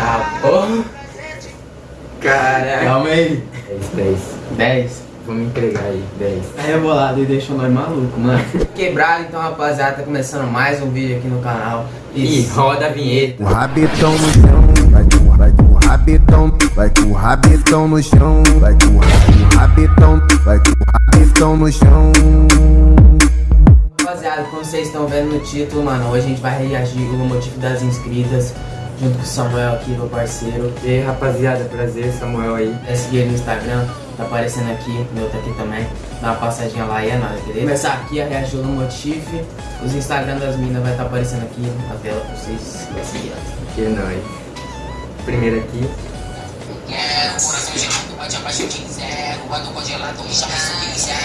Ah, porra. Caraca. Calma aí. 10, 10. 10. Vou me entregar aí, 10. Tá rebolado e deixou nós maluco, mano. Quebrado, então, rapaziada, tá começando mais um vídeo aqui no canal. E roda a vinheta. O rabetão no chão, vai com, vai com o rabetão, vai com o rabetão no chão, vai com o rabetão, vai com o rabetão no chão. Rapaziada, como vocês estão vendo no título, mano, hoje a gente vai reagir o motivo das inscritas. Junto com o Samuel aqui, meu parceiro. E aí, rapaziada, prazer, Samuel aí. É seguir no Instagram, tá aparecendo aqui, meu tá aqui também. Dá uma passadinha lá e é nóis, beleza? Começar aqui a reagir no Motif. Os Instagram das minas vai estar tá aparecendo aqui na tela pra vocês seguirem. Que é nóis. Primeiro aqui. Quero coração gelado, bate abaixo de zero. Ando congelado, me chama subir zero.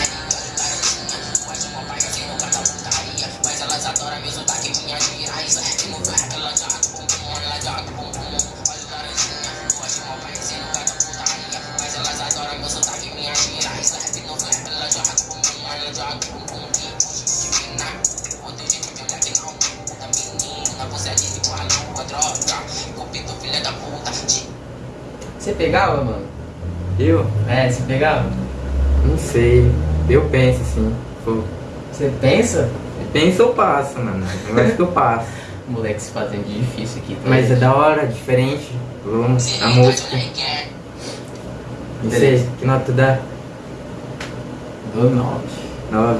Droga. Cupido, filha da puta. Você pegava, mano? Eu? É, você pegava? Não sei. Eu penso assim. Pô, Você pensa? Penso ou passo, mano. Eu acho que eu passo. Moleque se fazendo de difícil aqui. tá Mas é da hora, diferente. Vamos, a música. Não sei, que nota dá? Do 9. 9.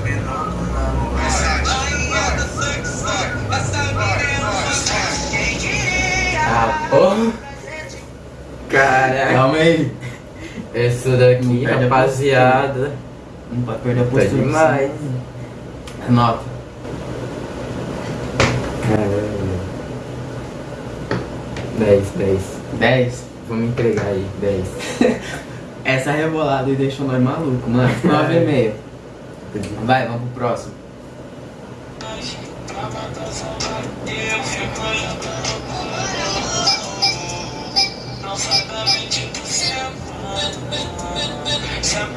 ele. Essa daqui, não rapaziada. Não pode perder a postura. Tá demais. Nota. Caramba. 10, 10. 10? Vamos entregar aí, 10. Essa rebolada e deixou nós maluco, mano. Nove e meio. Vai, vamos pro próximo. Não sabe a mentira. Da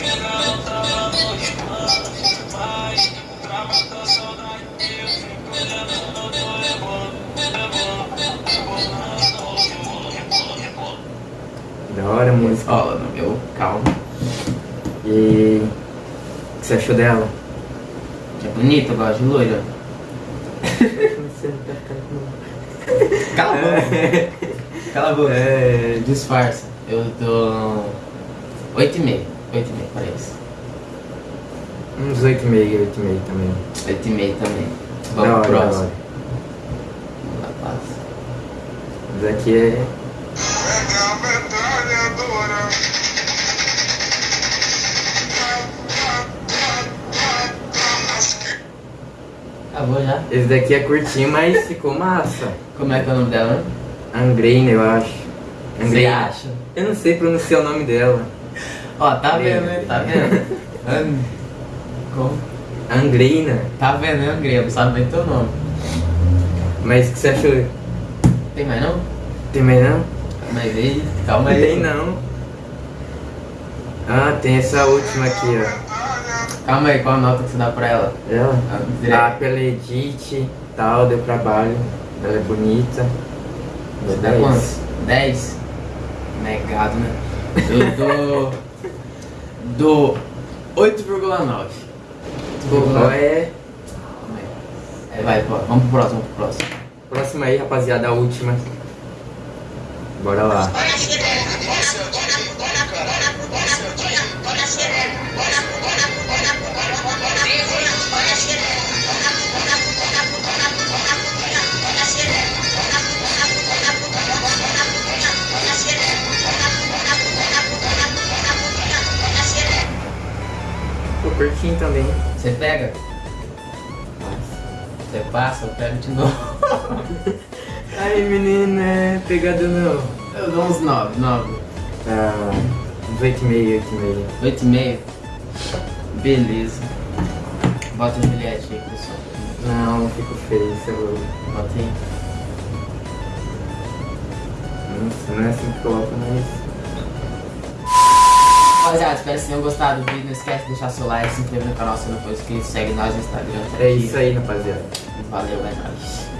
hora a música. Ó, no meu, calma. E. O que você achou dela? Que é bonita, eu gosto de loira. Cala a boca. Cala a boca. É. Disfarça. Eu dou 8,5. 8,5 para isso. Uns 8,5, 8,5 também. 8,5 também. Da Vamos hora, pro da próximo. hora. Vamos lá, passa. Isso aqui é. pega a metralhadora. Acabou já? Esse daqui é curtinho, mas ficou massa. Como é que é o nome dela? Angreina, eu acho. Você acha? Eu não sei pronunciar o nome dela. Ó, tá vendo, né? Tá vendo? An... Como? Angreina. Tá vendo, né? Não sabe nem teu nome. Mas o que você achou? Tem mais não? Tem mais não? Mas aí, calma aí. tem não. Ah, tem essa última aqui, ó. Calma aí, qual a nota que você dá pra ela? Ela? Ah, Ah, direto. pela Edith tal, deu trabalho. Ela é bonita. Você dá quantos? 10? Negado, né? Eu dou. dou 8,9. Qual é? É, vai, pô, vamos pro próximo, vamos pro próximo. Próxima aí, rapaziada, a última. Bora lá. Curtinho também. Você pega? Você passa, eu pego de novo. Aí, menina, é pegado não. Eu dou uns 9, 9. Ah, uns 8,5, 8,5. 8,5. Beleza. Bota o Juliette aí, pessoal. Não, fico feio, você é louco. Bota aí. Nossa, não é assim que coloca, mas... Rapaziada, espero que vocês tenham gostado do vídeo. Não esquece de deixar seu like, se inscrever no canal se não for inscrito. Segue nós no Instagram. tá É isso aí, rapaziada. Valeu, é nóis.